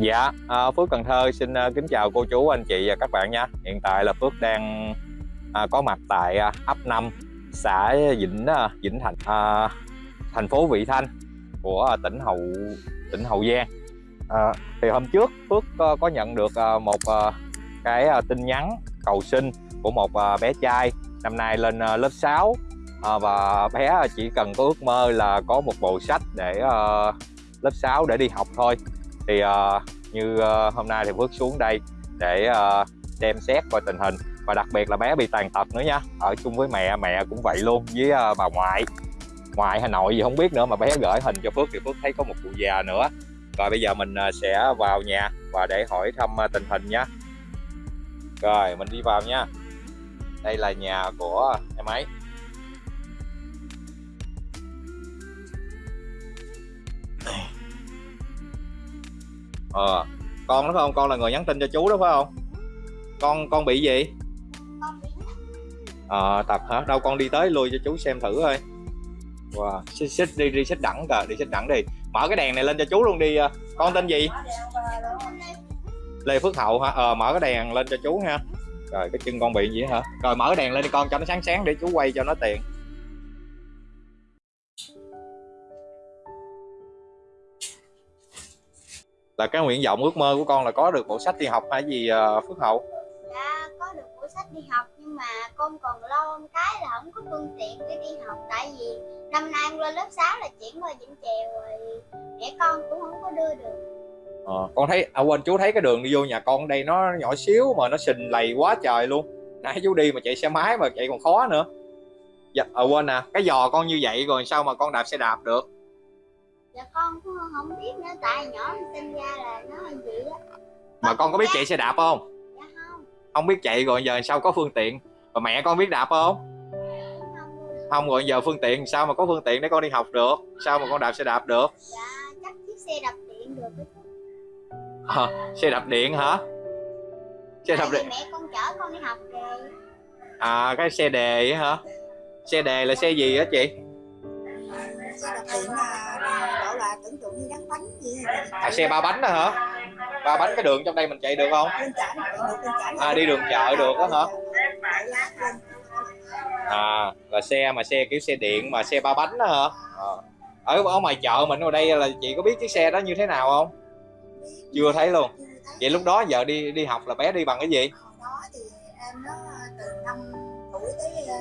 Dạ, à, Phước Cần Thơ xin à, kính chào cô chú, anh chị và các bạn nha. Hiện tại là Phước đang à, có mặt tại à, ấp 5, xã Vĩnh à, Vĩnh Thành, à, thành phố Vị Thanh của à, tỉnh Hậu tỉnh Hậu Giang. À, thì hôm trước Phước có, có nhận được à, một à, cái à, tin nhắn cầu sinh của một à, bé trai năm nay lên à, lớp 6 à, và bé chỉ cần có ước mơ là có một bộ sách để à, lớp 6 để đi học thôi thì uh, như uh, hôm nay thì Phước xuống đây để ờ, uh, xem xét coi tình hình. Và đặc biệt là bé bị tàn tật nữa nha. Ở chung với mẹ mẹ cũng vậy luôn với uh, bà ngoại. Ngoại Hà Nội gì không biết nữa mà bé gửi hình cho Phước thì Phước thấy có một cụ già nữa. Rồi bây giờ mình uh, sẽ vào nhà và để hỏi thăm uh, tình hình nhé rồi mình đi vào nha. Đây là nhà của em ấy. Ờ. Con đó phải không? Con là người nhắn tin cho chú đó phải không? Con con bị gì? Ờ à, tập hả? Đâu con đi tới lui cho chú xem thử thôi wow xích, xích đi đi xích đẳng kìa đi xích đẳng đi. Mở cái đèn này lên cho chú luôn đi con tên gì? Lê phước hậu hả? Ờ mở cái đèn lên cho chú ha. Rồi cái chân con bị gì hả? Rồi mở cái đèn lên đi con cho nó sáng sáng để chú quay cho nó tiện là cái nguyện vọng ước mơ của con là có được bộ sách đi học hay gì uh, Phước Hậu? Dạ có được bộ sách đi học nhưng mà con còn lo một cái là không có phương tiện để đi học tại vì năm nay con lên lớp 6 là chuyển qua Vĩnh Chèo rồi mẹ con cũng không có đưa được. Ờ, con thấy à quên chú thấy cái đường đi vô nhà con đây nó nhỏ xíu mà nó sình lầy quá trời luôn nãy chú đi mà chạy xe máy mà chạy còn khó nữa dạ à, quên nè cái giò con như vậy rồi sao mà con đạp xe đạp được dạ con cũng không biết nữa tại nhỏ sinh ra là nó vậy đó mà con có biết chạy xe đạp không? Dạ không. Không biết chạy rồi giờ sao có phương tiện? Và mẹ con biết đạp không? Không. Rồi giờ phương tiện sao mà có phương tiện để con đi học được? Sao mà con đạp xe đạp được? Dạ chắc chiếc xe đạp điện được à, xe đạp điện hả? Xe đạp điện. mẹ con chở con đi học rồi. À cái xe đề á hả? Xe đề là xe gì á chị đạp điện là gọi là tưởng tượng như gắn bánh gì à xe ba bánh đó hả? Ba bánh cái đường trong đây mình chạy được không? À, đi đường chợ được đó hả? À là xe mà xe kiểu xe điện mà xe ba bánh đó hả? À. ở ở ngoài chợ mình ở đây là chị có biết chiếc xe đó như thế nào không? Chưa thấy luôn. Vậy lúc đó giờ đi đi học là bé đi bằng cái gì? Đó thì em nó từ năm tuổi tới ờ,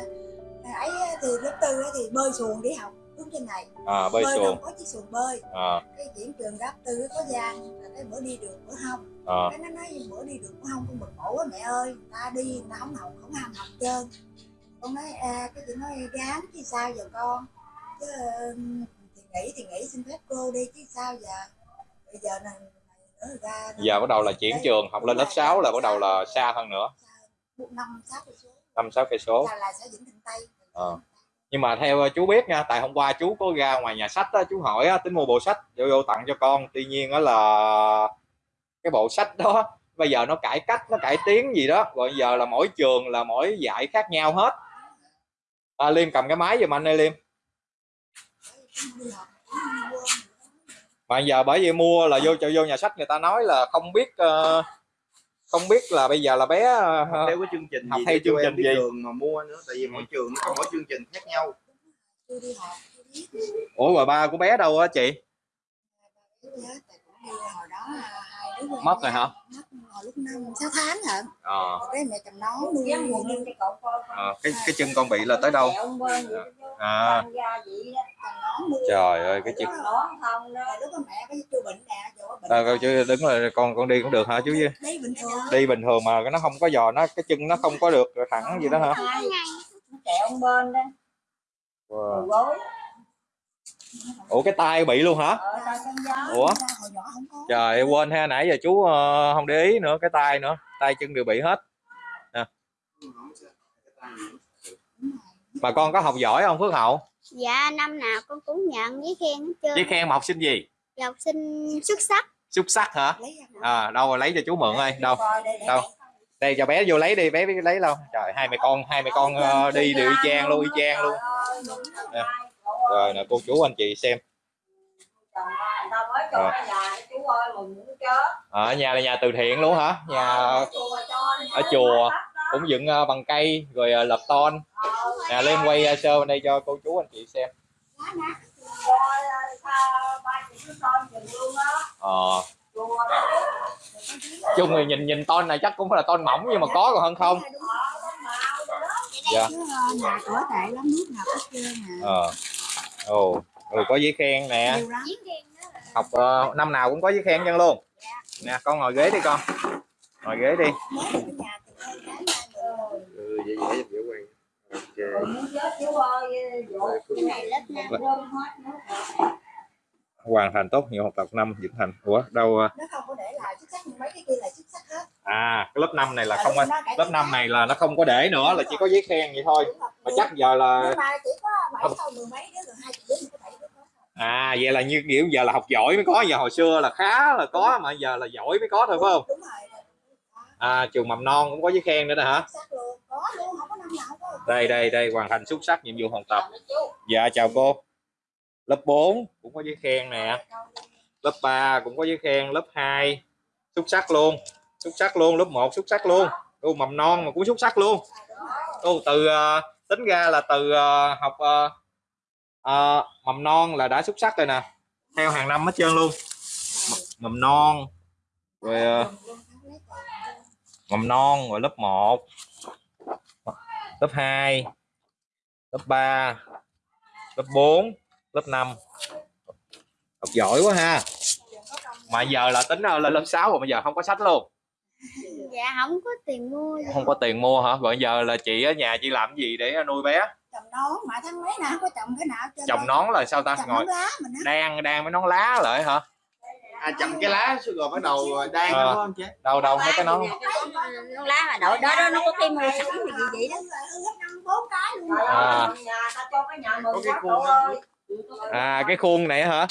ấy thì lớp tư thì bơi xuồng đi học hướng trên này. À bơi đâu xuồng. có chiếc xuồng bơi. À. Cái chuyển trường lớp tư có gian là cái bữa đi được bữa không à. Cái nó nói bữa đi được bữa không con bực bổ quá mẹ ơi ta đi người ta không học không ham học trơn. Con nói à, cái chị nói gán chứ sao giờ con? Chứ thì nghĩ thì nghĩ xin phép cô đi chứ sao giờ? Bây giờ này ra giờ bắt đầu là chuyển trường học lên lớp 6 là bắt đầu là xa hơn nữa. Năm sáu cây số. Năm sáu cây số. Là xã Vĩnh Thịnh Tây. Ờ nhưng mà theo ờ, chú biết nha tại hôm qua chú có ra ngoài nhà sách đó, chú hỏi á, tính mua bộ sách vô vô tặng cho con. Tuy nhiên đó là cái bộ sách đó bây giờ nó cải cách nó cải tiến gì đó. Rồi giờ là mỗi trường là mỗi dạy khác nhau hết. À, liêm cầm cái máy giùm anh ơi liêm. Mà giờ bởi vì mua là vô cho vô nhà sách người ta nói là không biết uh, không biết là bây giờ là bé ờ, theo cái chương trình học gì theo chương em trình gì? đường mà mua nữa tại vì mỗi trường nó có mỗi chương trình khác nhau ủa rồi ba của bé đâu á chị tôi nhớ tại cũng đi hồi đó là hai đứa quen Mất rồi hả? Hồi lúc năm sáu tháng hả? Ờ. Cái mẹ cầm nón nuôi ờ, cái cái chân con bị là tới đâu? À. Nón nuôi trời ơi cái chân Rồi lúc đó mẹ có chưa bệnh nè chỗ bệnh à, chứ đứng là con con đi cũng được hả chú chứ đi bình thường. Mà nó không có giò nó cái chân nó không có được thẳng gì đó hả? kẹo ông bên đó. Wow. gối ủa cái tay bị luôn hả? Gió ủa? Hồi nhỏ không có. Trời quên ha nãy giờ chú ờ, không để ý nữa cái tay nữa. Tay chân đều bị hết. Nè. mà con có học giỏi không Phước Hậu? Dạ năm nào con cũng nhận với khen hết trơn. Với khen mà học sinh gì? Và học sinh xuất sắc. Xuất sắc hả? À đâu rồi lấy cho chú mượn ơi đâu? Đâu? đây. cho bé vô lấy đi bé biết lấy đâu. Trời hai mẹ con hai mẹ con ờ, đi đều y chang luôn y chang luôn. Nè. Rồi nè cô chú anh chị xem. Chồng người ta mới cho Rồi. cái nhà chú ơi mừng muốn chết. Ở nhà là nhà từ thiện luôn hả? Nhà ở chùa cho đi ở chùa. cũng dựng ờ, bằng cây rồi ờ, lập ton. Nè lên quay ờ, sơ bên đây cho cô chú anh chị xem. Luôn á. Ờ. Chung thì nhìn nhìn ton này chắc cũng phải là ton mỏng nhưng mà có còn hơn không. Ờ, dạ. Ờ, ồ ừ, có giấy khen nè. Nhiều lắm. Chiến khen đó là học ờ, năm nào cũng có giấy khen chân luôn. Nè con ngồi ghế đi con. Ngồi ghế đi. Ừ dễ dễ dễ ok. Nữa. Hoàn thành tốt nhiều học tập năm Vĩnh Thành. Ủa đâu ờ, nó không có để lại mấy cái kia là xuất sắc hết. À cái lớp 5 này là không nó cải lớp tiến 5 hết. này là nó không có để nữa là chỉ có giấy khen vậy thôi. Đúng mà chắc giờ là nhưng mà chỉ có bảy sau mười mấy đứa rồi hai chục đứa mới có bảy đứa có thôi. à vậy là như kiểu giờ là học giỏi mới có giờ hồi xưa là khá là có mà giờ là giỏi mới có thôi phải không? Đúng rồi. À trường mầm non cũng có giấy khen nữa nè hả? Không đây đây đây hoàn thành xuất sắc nhiệm vụ học tập. Dạ chào cô. Lớp 4 cũng có giấy khen nè. Lớp 3 cũng có giấy khen lớp 2 xuất sắc luôn. Xuất sắc luôn lớp 1 xuất sắc luôn. Ô mầm non mà cũng xuất sắc luôn. Ô từ uh, tính ra là từ uh, học uh, uh, mầm non là đã xuất sắc rồi nè. Theo hàng năm hết trơn luôn. M- mầm non rồi uh, mầm non rồi lớp 1 lớp 2 lớp 3 lớp 4 lớp 5 học giỏi quá ha mà giờ là tính ờ, lên lớp 6 rồi bây giờ không có sách luôn. Dạ không có tiền mua gì. không có tiền mua hả? Rồi giờ là chị ở nhà chị làm gì để nuôi bé? Trồng nón mà tháng mấy nào không có trồng cái nào trơn trồng nón là sao ta? Trồng ngồi nón lá mình đang đang mấy nón lá lại hả? À chầm cái lá rồi bắt đầu đang Ờ. đúng không đâu đâu mấy cái nón? Nó lá mà đội đó đó nó có cái mua sẵn gì vậy đó. Bốn cái luôn À. Có cái khuôn ơi à cái khuôn này hả? Ờ.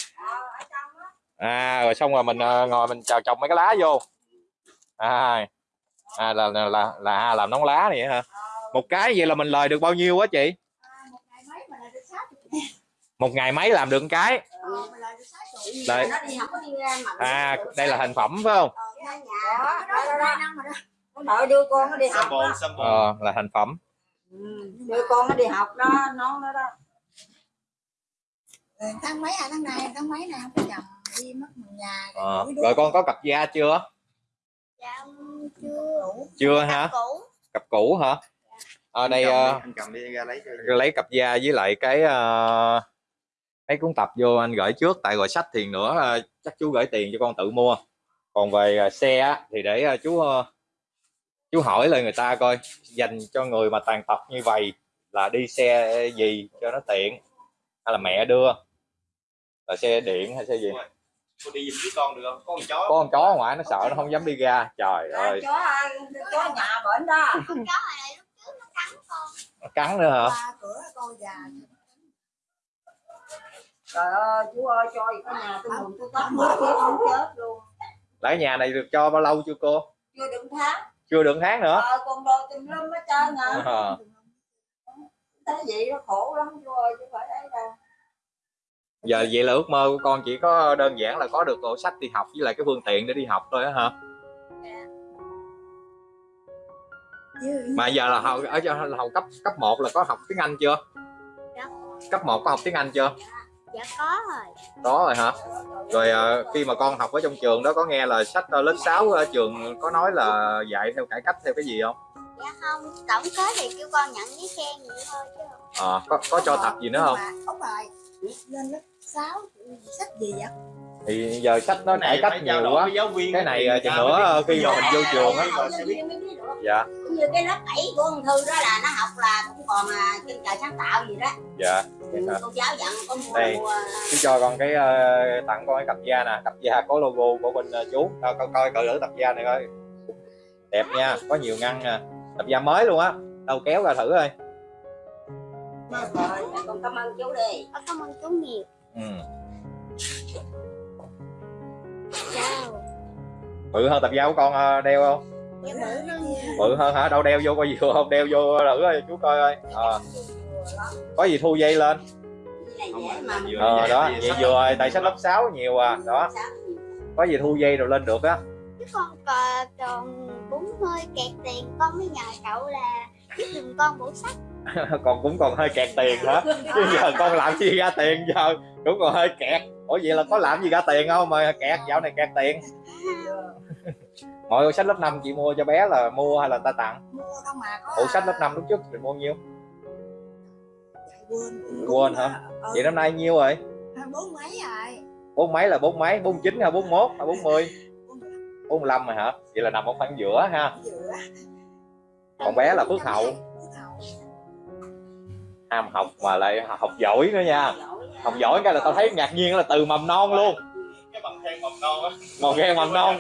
à rồi xong rồi mình ờ, ngồi mình chào trồng mấy cái lá vô. À, à là, là là là làm nón lá này hả? Một cái vậy là mình lời được bao nhiêu á chị? À, một ngày mấy làm được một cái? Mà à đây là thành phẩm phải không? Đợi đưa con nó đi học đó. ờ là thành phẩm. Ừ, đưa con nó đi học đó nó đó đó. Tháng mấy à tháng này tháng mấy này không có trồng đi mất một nhà rồi ờ. mỗi đứa rồi con có cặp da chưa? Dạ chưa. Chưa hả? cũ. Cặp cũ hả? Ở đây ờ, anh cầm đi ra lấy cho lấy cặp da với lại cái ờ, mấy cuốn tập vô anh gửi trước. Tại gọi sách thì nữa ờ, chắc chú gửi tiền cho con tự mua. Còn về ờ, xe á, thì để ờ, chú ờ, chú hỏi lại người ta coi. Dành cho người mà tàn tật như vậy là đi xe gì cho nó tiện hay là mẹ đưa? Là xe điện hay xe gì cô đi giùm với con được không? Có con chó. Có con chó ở ngoài nó sợ nó không dám đi ra. Trời ơi. chó chó nhà bệnh đó. Con chó này lúc trước nó cắn con. Nó cắn nữa hả? Qua cửa con già. Trời ơi chú ơi cho gì có nhà tôi mừng tôi tóc mới chết không chết luôn. Lại nhà này được cho bao lâu chưa cô? Chưa đựng tháng. Chưa được tháng nữa. Ờ con đồ tùm lum hết trơn à. Ờ. thấy vậy nó khổ lắm chú ơi chứ phải giờ vậy là ước mơ của con chỉ có đơn giản là có được bộ sách đi học với lại cái phương tiện để đi học thôi á hả? Mà giờ là học ở là học cấp cấp 1 là có học tiếng Anh chưa? Dạ. cấp 1 có học tiếng Anh chưa? Dạ có rồi. Có rồi hả? Rồi ờ, khi mà con học ở trong trường đó có nghe là sách ờ, lớp 6 ở trường có nói là dạy theo cải cách theo cái gì không? Dạ không tổng kết thì kêu con nhận giấy khen vậy thôi chứ không. Ờ, có có cho tập gì nữa không? Ông bài lên lớp 6 sách gì vậy? Thì giờ sách nó cải cách nhiều quá. cái này chừng nữa khi mà mình vô trường á. Dạ. Cũng như cái lớp 7 của ông Thư đó là nó học là cũng còn à, chân trời sáng tạo gì đó. Dạ ừ, cô giáo dặn có mua, Đây. mua chú cho con cái ờ, tặng con cái cặp da nè. Cặp da có logo của bên ờ, chú. Coi coi coi cỡ thử cặp da này coi. Đẹp nha có nhiều ngăn nè. Cặp da mới luôn á. Đâu kéo ra thử coi rồi con cảm ơn chú đi. Ờ, cảm ơn chú nhiều. Ừ. chào bự hơn tập da của con ờ, đeo không? Dạ bự hơn nha bự hơn hả? Đâu đeo vô coi vừa không? Đeo vô thử coi chú coi coi. Ờ, có gì thu dây lên? Ờ đó vậy vừa rồi tại sách lớp 6 nhiều à đó. Có gì thu dây rồi lên được á? Chứ con còn còn cũng hơi kẹt tiền con mới nhờ cậu là giúp giùm con bộ sách còn cũng còn hơi kẹt tiền hả? Chứ giờ con làm gì ra tiền giờ? Cũng còn hơi kẹt. Ủa vậy là có làm gì ra tiền không? Mà kẹt dạo này kẹt tiền. Mọi sách lớp 5 chị mua cho bé là mua hay là ta tặng? Mua không mà có. Ủa sách lớp 5 lúc trước thì mua nhiêu? Quên. Quên hả? ừ, vậy năm nay nhiêu rồi? Bốn mấy rồi. Bốn mấy là bốn mấy? Bốn chín hay bốn mốt hay bốn mươi? Bốn mươi lăm rồi hả? Vậy là nằm ở khoảng giữa ha. Giữa. Còn bé là Phước Hậu. Ham học mà lại học giỏi nữa nha. Học giỏi cái là tao thấy ngạc nhiên là từ mầm non luôn. Cái bằng khen mầm non á. Một khen mầm non.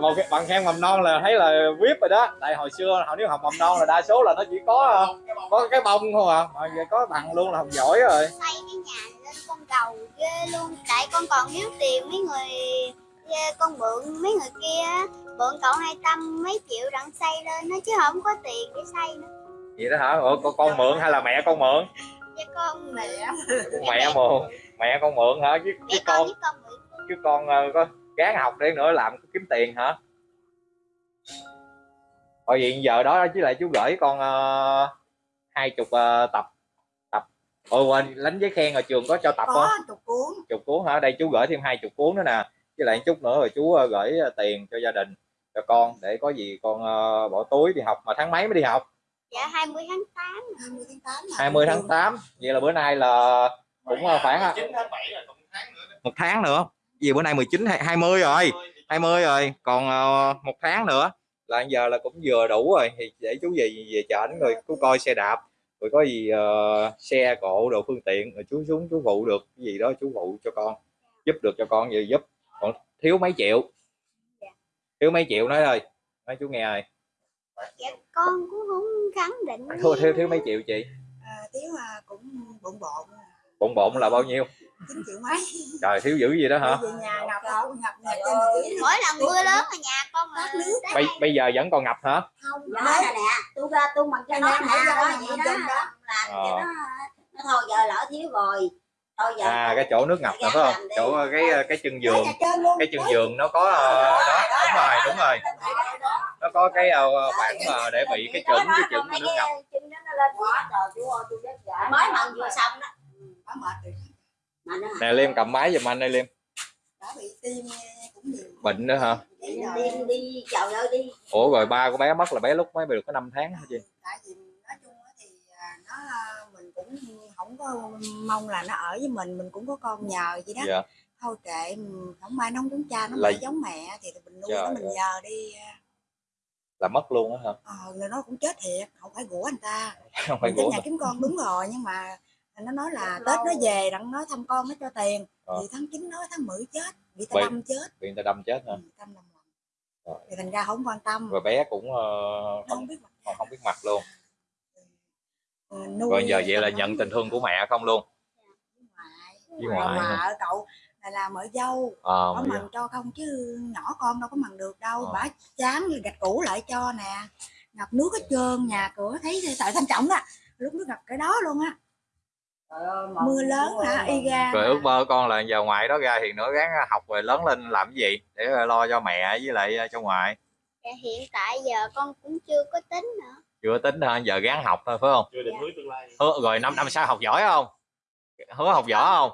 Một cái bằng khen mầm non. Là thấy là vip rồi đó. Tại hồi xưa họ nếu học mầm non là đa số là nó chỉ có ờ, có cái bông thôi à. Mà giờ có bằng luôn là học giỏi rồi. Xây cái nhà lên con cầu ghê luôn. Tại con còn thiếu tiền mấy người ghê, con mượn mấy người kia mượn cậu hai trăm mấy triệu đặng xây lên nó chứ không có tiền để xây nữa vậy đó hả? Ủa con, con mượn hay là mẹ con mượn? Cho con mẹ. Mẹ mượn mẹ con mượn hả? Chứ, chứ mẹ con chứ con ờ, có gán học để nữa làm kiếm tiền hả? Thôi vậy giờ đó chứ lại chú gửi con ờ, hai chục ờ, tập tập. Ôi quên đánh giấy khen ở trường có cho tập không có chục cuốn. Chục cuốn hả? Đây chú gửi thêm hai chục cuốn nữa nè. Với lại chút nữa rồi chú ờ, gửi ờ, tiền cho gia đình cho con để có gì con ờ, bỏ túi đi học. Mà tháng mấy mới đi học dạ 20 tháng 8 20 tháng 8 mà 20 tháng 8 vậy là bữa nay là cũng ờ, khoảng chín tháng bảy là còn một tháng nữa một tháng nữa gì bữa nay 19 hay 20 rồi? 20 rồi. Còn ờ, một tháng nữa là giờ là cũng vừa đủ rồi. Thì để chú về về chợ rồi chú coi xe đạp rồi có gì ờ, xe cộ đồ phương tiện rồi chú xuống chú phụ được cái gì đó chú phụ cho con giúp được cho con gì giúp. Còn thiếu mấy triệu. Thiếu mấy triệu nói ơi nói chú nghe rồi dạ con cũng không khẳng định thiếu thiếu thiếu mấy triệu chị? À, thiếu à, cũng bộn bộn. Bộn bộn là bao nhiêu? 9 triệu mấy. Trời thiếu dữ gì đó hả? Về nhà ngập đâu ngập nhà trên là dưới mỗi lần mưa lớn ở nhà con mà nước. bây, bây giờ vẫn còn ngập hả? Không đó là nè. Tôi ra tôi mặc cho nó nè đó vậy là đó. Đó. làm Ờ. cho nó nó thôi giờ lỡ thiếu rồi à cái chỗ nước ngập nè phải không? chỗ ờ, cái cái chân giường. cái chân giường nó có ờ, đó đúng rồi đúng rồi. nó có cái ờ, khoảng mà để bị cái chừng cái chừng nước ngập. mới mần vừa xong đó. Nó nè liêm cầm máy giùm anh đây liêm. Đã bị tim cũng nhiều. Bệnh nữa hả? Ủa rồi ba của bé mất là bé lúc mới được có 5 tháng hả chị? Tại vì nói chung á thì à, nó mình cũng không có mong là nó ở với mình mình cũng có con nhờ vậy đó. Dạ. Thôi kệ không ai nóng giống cha nó Là- giống mẹ thì mình nuôi Trời nó mình ơi. nhờ đi là mất luôn á hả? Ờ là nó cũng chết thiệt không phải của anh ta. Không phải của nhà kiếm con đúng rồi nhưng mà nó nói là tết nó về đặng nó thăm con nó cho tiền. Ờ. thì tháng 9 nói tháng 10 chết bị ta Vậy- đâm chết. bị người ta đâm chết hả? Ừ, đâm lầm Rồi. thì thành ra không quan tâm. Rồi bé cũng ờ, nó không, không biết mặt không không biết mặt luôn nuôi rồi giờ vậy là nhận tình thương của mẹ không luôn? Với với ngoại ở cậu là làm ở dâu. Ờ có mà mần cho không chứ nhỏ con đâu có mần được đâu. Ờ. bả chán gạch cũ lại cho nè. Ngập nước hết trơn nhà cửa thấy tại thanh trọng đó. Lúc nước ngập cái đó luôn á. Mưa lớn hả? y ra rồi ước mơ con là giờ ngoại đó ra thì nữa gắng học rồi lớn lên làm cái gì để lo cho mẹ với lại ờ, cho ngoại? Dạ, hiện tại giờ con cũng chưa có tính nữa chưa tính hả giờ gắng học thôi phải không? Chưa định hướng tương lai. Hứa rồi năm năm sau học giỏi không? Hứa học giỏi không?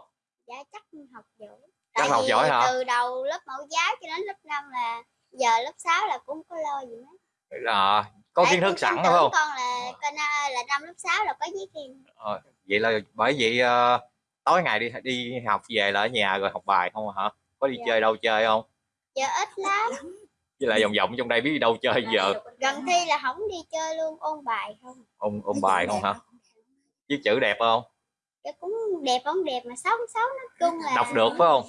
Dạ chắc học giỏi. Chắc tại học vì giỏi hả? từ đầu lớp mẫu giáo cho đến lớp 5 là giờ lớp 6 là cũng có lo gì hết à, có Tại kiến thức sẵn phải không? con là con à, là năm lớp 6 là có giấy khen. Vậy là bởi vậy ờ, tối ngày đi đi học về là ở nhà rồi học bài không hả? Có đi Dạ. chơi đâu chơi không? Giờ ít lắm với lại vòng vòng trong đây biết đi đâu chơi giờ. gần thi là không đi chơi luôn ôn bài không. Ôn ôn bài không hả? viết chữ đẹp không? Dạ cũng đẹp không đẹp mà xấu xấu nó chung là Đọc được phải không?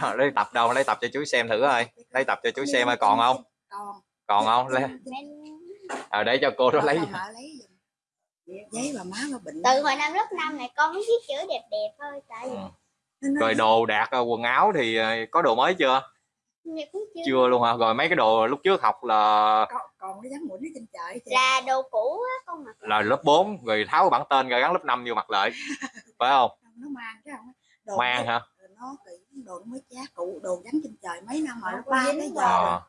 Ờ, lấy tập đâu? Lấy tập cho chú xem thử coi. Lấy tập cho chú xem coi còn không? còn. Còn không? Lấy à, để cho cô đó lấy giấy bà má bà bệnh. Từ hồi năm lớp 5 này con mới viết chữ đẹp đẹp thôi tại vì Ừ. Nó nói rồi đồ đạc ờ, quần áo thì ờ, có đồ mới chưa Dạ cũng chưa, chưa luôn hả? Rồi mấy cái đồ lúc trước học là còn, còn cái dáng mũi nó trên chợ thì là đồ cũ á con mặc là lớp 4 rồi tháo bản tên rồi gắn lớp 5 vô mặt lại. Phải không? Nó mang chứ không đồ mang hả? nó kỹ đồ nó mới chát cụ đồ gắn trên trời mấy năm rồi lớp ba tới giờ Ờ.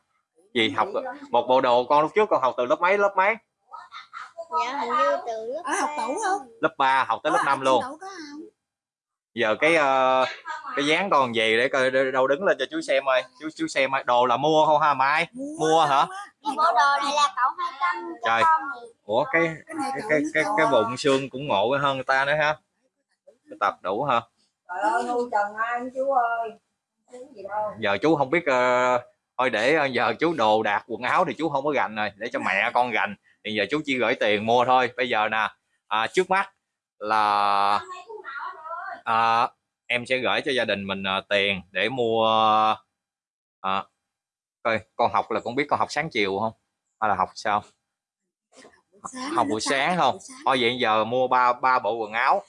gì học một bộ đồ con lúc trước con học từ lớp mấy lớp mấy? Dạ hình như từ lớp ở học ba. tủ không? Lớp 3 học tới lớp Có 5 học luôn. tủ có không giờ cái ờ, cái dáng con gì để coi đâu đứng lên cho chú xem ơi chú chú xem ơi đồ là mua không ha mai Mua hả? á. cái bộ đồ này là cậu hai trăm Trời. ủa cái cái cái cái cái, bụng xương cũng ngộ hơn người ta nữa ha cái tập đủ ha Trời ơi, nuôi trần ai chú ơi. Chú gì đâu. giờ chú không biết ờ, thôi để ờ, giờ chú đồ đạc quần áo thì chú không có gành rồi để cho mẹ con gành thì giờ chú chỉ gửi tiền mua thôi bây giờ nè à, trước mắt là à, em sẽ gửi cho gia đình mình ờ, tiền để mua à, coi con học là con biết con học sáng chiều không? Hay là học sao? Sáng học buổi sáng không? thôi vậy giờ mua ba ba bộ quần áo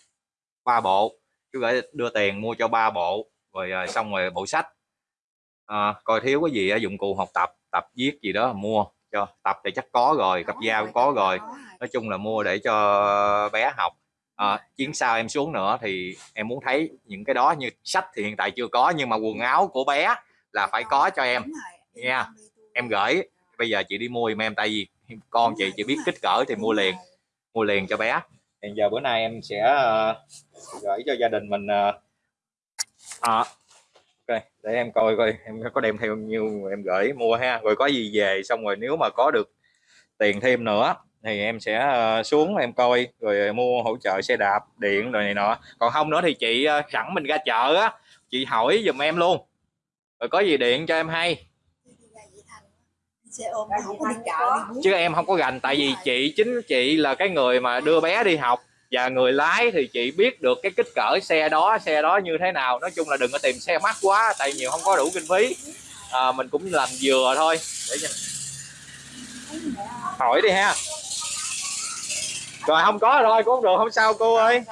ba bộ chú gửi đưa tiền mua cho ba bộ rồi ờ, xong rồi bộ sách. Ờ, coi thiếu cái gì á, dụng cụ học tập tập viết gì đó mua cho tập thì chắc có rồi cặp dao cũng có rồi. Nói chung là mua để cho bé học à, chuyến sau em xuống nữa thì em muốn thấy những cái đó như sách thì hiện tại chưa có nhưng mà quần áo của bé là phải có cho em. Nha. em gửi. Bây giờ chị đi mua giùm em tại vì con chị chỉ biết kích cỡ thì mua liền mua liền cho bé. Thì giờ bữa nay em sẽ ờ, gửi cho gia đình mình ờ, à, ok để em coi coi em có đem theo nhiêu em gửi mua ha. Rồi có gì về xong rồi nếu mà có được tiền thêm nữa thì em sẽ ờ, xuống em coi rồi mua hỗ trợ xe đạp điện rồi này nọ. Còn không nữa thì chị ờ, sẵn mình ra chợ á chị hỏi giùm em luôn. Rồi có gì điện cho em hay. Chứ em không có gành tại vì chị chính chị là cái người mà đưa bé đi học và người lái thì chị biết được cái kích cỡ xe đó xe đó như thế nào. Nói chung là đừng có tìm xe mắc quá tại nhiều không có đủ kinh phí. À, mình cũng làm vừa thôi. Để hỏi đi ha rồi không có rồi cũng không được không sao cô ơi.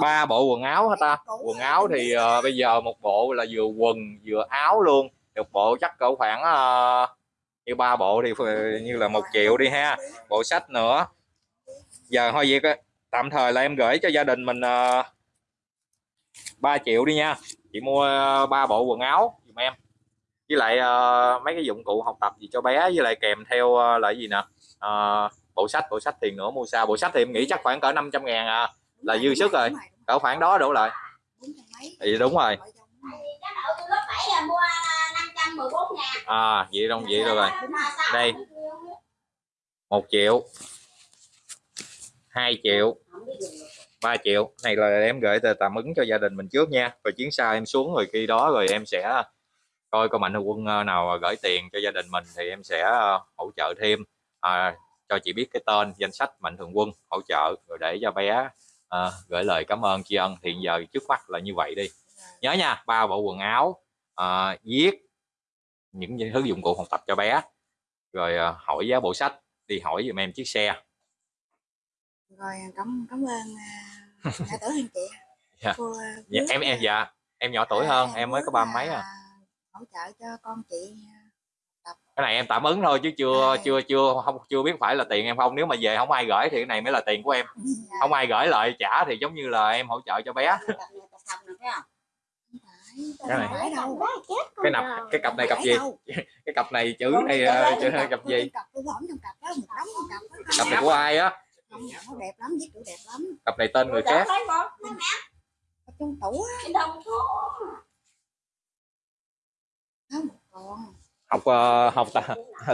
Ba bộ quần áo hả ta. Quần áo thì ờ, bây giờ một bộ là vừa quần vừa áo luôn. Một bộ chắc cỡ khoảng ờ, như ba bộ thì như là một triệu đi ha. Bộ sách nữa. Giờ thôi việc á, tạm thời là em gửi cho gia đình mình ờ, 3 triệu đi nha. Chị mua ba bộ quần áo giùm em với lại ờ, mấy cái dụng cụ học tập gì cho bé với lại kèm theo ờ, là gì nè? Ờ, bộ sách bộ sách tiền nữa mua sao? Bộ sách thì em nghĩ chắc khoảng cỡ 500 ngàn à. Là dư sức rồi. cỡ khoảng đó đổ lại. thì đúng rồi. Cái nợ tôi lớp 7 là mua 514 ngàn. à vậy đâu vậy được rồi. Đây. một triệu. 2 triệu. 3 triệu. Này là em gửi tờ tạm ứng cho gia đình mình trước nha. Rồi chuyến sau em xuống rồi khi đó rồi em sẽ coi có mạnh thường quân ờ, nào gửi tiền cho gia đình mình thì em sẽ ờ, hỗ trợ thêm. À, cho chị biết cái tên danh sách mạnh thường quân hỗ trợ rồi để cho bé ờ, gửi lời cảm ơn tri ân. Hiện giờ trước mắt là như vậy đi. Nhớ nha ba bộ quần áo à, viết những thứ dụng cụ học tập cho bé rồi ờ, hỏi giá bộ sách đi hỏi giùm em chiếc xe. Rồi cảm cảm ơn à, nhà tử hiền chị. Dạ. cô à, dạ, em em à, dạ em nhỏ tuổi hơn em mới có ba mấy à hỗ trợ cho con chị cái này em tạm ứng thôi chứ chưa À. chưa chưa không chưa biết phải là tiền em không. Nếu mà về không ai gửi thì cái này mới là tiền của em. À, không ai gửi lại trả thì giống như là em hỗ trợ cho bé. Tập này tập? Cái này. cái nập cái cặp này cặp gì? cái cặp này chữ này ờ, chữ cặp gì? cặp tôi bỏng trong cặp đó một đống trong cặp đó cặp này của ai á? Đẹp lắm viết chữ đẹp lắm. Cặp này tên người khác. trong tủ á Cái đồng thuốc. không còn học ờ, học tập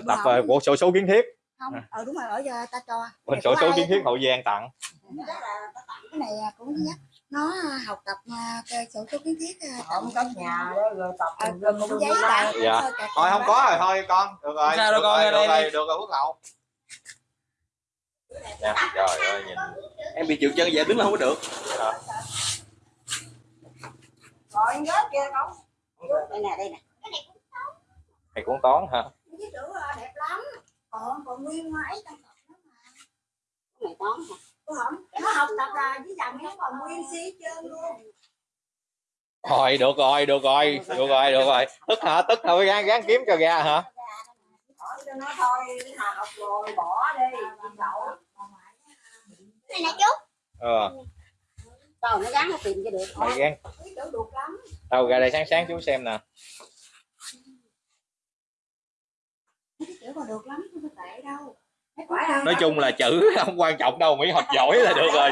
tập ờ, của sổ số kiến thiết. Không ờ đúng rồi ở giờ ta cho. Bên Đẹp sổ số kiến thiết hậu giang tặng. Là cái này à, cũng nhắc. Nó à, học tập cái sổ số kiến thiết à, Không có nhà rồi tập tùm lum cũng giấy bạn Dạ. thôi không có rồi thôi con. Được rồi Sao được con, rồi ra được đây rồi đi. được rồi phước hậu. Nè, trời ơi nhìn Em bị trượt chân vậy đứng lên không có được. Rồi anh rớt kia không? đây nè đây nè. Thầy cũng toán hả à, đẹp lắm. Còn còn nguyên ấy trong cặp đó mà. Cái này toán hả? Không nó học tập là với chồng nó còn nguyên xí trơn luôn. Thôi được rồi được rồi được rồi được rồi. Tức hả tức thôi gán gán kiếm cho ra hả? Cho nó thôi, học rồi bỏ đi. này nè chú ờ. Rồi nó gắn nó tìm cho được. Mày lắm. Đâu ra đây sáng sáng chú xem nè Mấy cái chữ mà được lắm không có tệ đâu. Nói chung là chữ không quan trọng đâu miễn học giỏi là được rồi.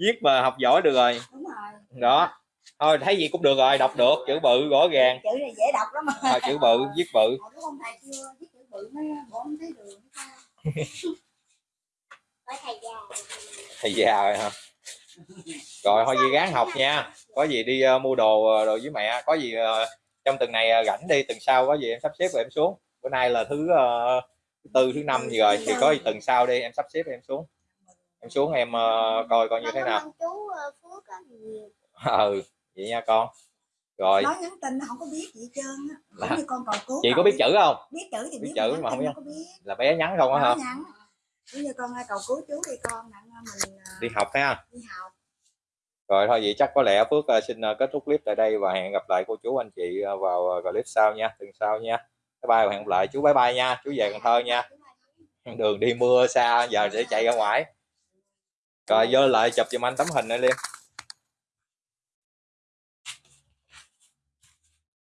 viết mà học giỏi được rồi. Đúng rồi. Đó. Thôi thấy gì cũng được rồi đọc được chữ bự rõ ràng. Chữ này dễ đọc lắm mà. à, chữ bự viết bự. Ông thầy? Chưa viết chữ bự mới bộ không thấy đường hay sao có thầy già. Thầy già rồi hả? Rồi thôi gì gắng học nha. Có gì đi ờ, mua đồ ờ, đồ với mẹ. Có gì ờ, trong tuần này ờ, rảnh đi tuần sau có gì em sắp xếp rồi em xuống bữa nay là thứ thứ tư thứ năm gì rồi thì có gì tuần sau đi em sắp xếp em xuống. Em xuống em ờ, coi coi như thế nào. Ờ, Phước á nhiều ừ vậy nha con. Rồi. Nói nhắn tin không có biết gì hết trơn á. Là- Giống như con cầu cứu chị có biết chữ không? Biết chữ thì biết biết chữ mà không tin biết. là bé nhắn không á hả? nhắn. Giống như con ơi, cầu cứu chú đi con nặng mình đi học ha. đi học. Rồi thôi vậy chắc có lẽ Phước xin kết thúc clip tại đây và hẹn gặp lại cô chú anh chị vào clip sau nha tuần sau nha bye bye và hẹn gặp lại chú bye bye nha. Chú về Cần Thơ nha. Đường đi mưa xa, giờ sẽ chạy ra ngoài. Rồi vô lại chụp giùm anh tấm hình này liêm